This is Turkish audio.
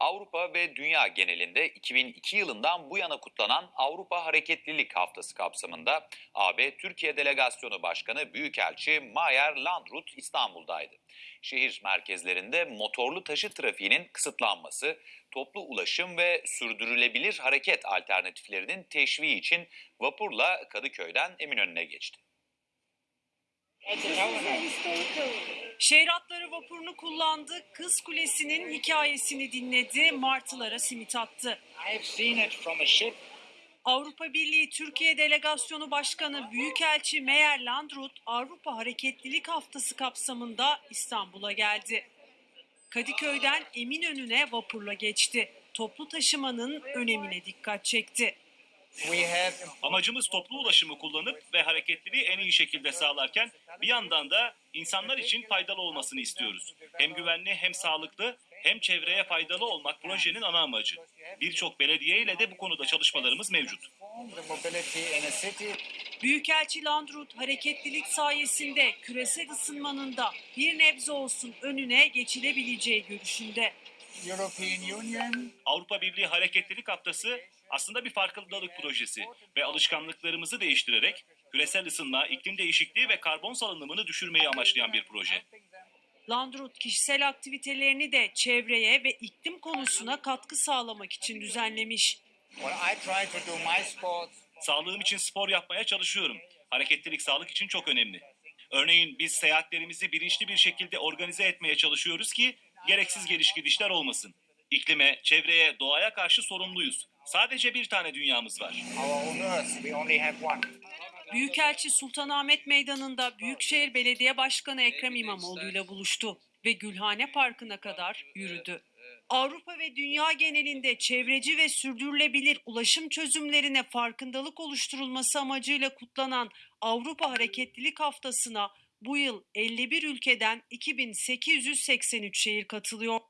Avrupa ve dünya genelinde 2002 yılından bu yana kutlanan Avrupa Hareketlilik Haftası kapsamında AB Türkiye Delegasyonu Başkanı Büyükelçi Mayer Landrut İstanbul'daydı. Şehir merkezlerinde motorlu taşı trafiğinin kısıtlanması, toplu ulaşım ve sürdürülebilir hareket alternatiflerinin teşviği için vapurla Kadıköy'den Eminönü'ne geçti. Şehir vapurunu kullandı, Kız Kulesi'nin hikayesini dinledi, martılara simit attı. Avrupa Birliği Türkiye Delegasyonu Başkanı Büyükelçi Meyer Landrut Avrupa Hareketlilik Haftası kapsamında İstanbul'a geldi. Kadıköy'den Eminönü'ne vapurla geçti. Toplu taşımanın önemine dikkat çekti. We have Amacımız toplu ulaşımı kullanıp ve hareketliliği en iyi şekilde sağlarken bir yandan da insanlar için faydalı olmasını istiyoruz. Hem güvenli hem sağlıklı hem çevreye faydalı olmak projenin ana amacı. Birçok belediye ile de bu konuda çalışmalarımız mevcut. Büyükelçi Landrut hareketlilik sayesinde küresel ısınmanın da bir nebze olsun önüne geçilebileceği görüşünde. European Union Avrupa Birliği Hareketlilik Haftası aslında bir farkındalık projesi ve alışkanlıklarımızı değiştirerek küresel ısınma, iklim değişikliği ve karbon salınımını düşürmeyi amaçlayan bir proje. Landrut kişisel aktivitelerini de çevreye ve iklim konusuna katkı sağlamak için düzenlemiş. Sağlığım için spor yapmaya çalışıyorum. Hareketlilik sağlık için çok önemli. Örneğin biz seyahatlerimizi bilinçli bir şekilde organize etmeye çalışıyoruz ki gereksiz geliş gidişler olmasın. İklime, çevreye, doğaya karşı sorumluyuz. Sadece bir tane dünyamız var. Büyükelçi Sultanahmet Meydanı'nda Büyükşehir Belediye Başkanı Ekrem İmamoğlu ile buluştu ve Gülhane Parkı'na kadar yürüdü. Avrupa ve dünya genelinde çevreci ve sürdürülebilir ulaşım çözümlerine farkındalık oluşturulması amacıyla kutlanan Avrupa Hareketlilik Haftası'na bu yıl 51 ülkeden 2883 şehir katılıyor.